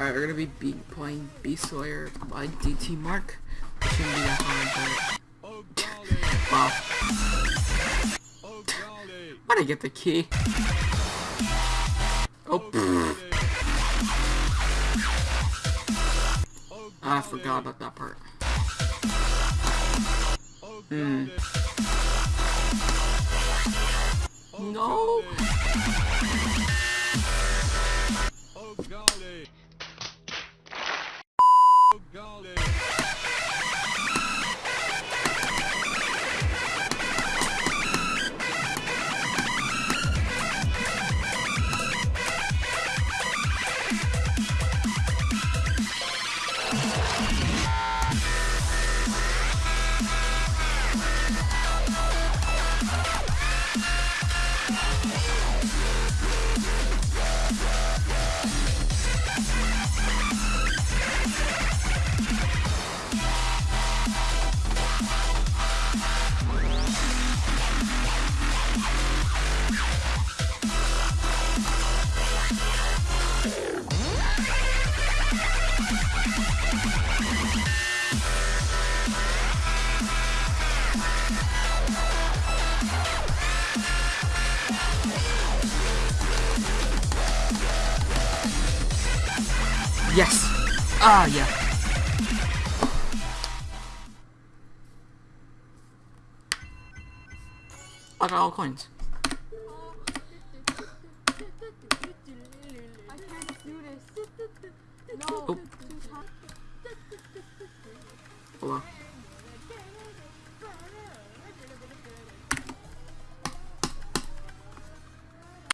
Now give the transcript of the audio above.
Alright, we're gonna be, be playing Beast Slayer by DT Mark. It shouldn't be hard, wow. Why'd I get the key? Oh. Oh I forgot about that part. Hmm. No. Yes. Ah, yeah. I got all coins. No. Oh. Hold.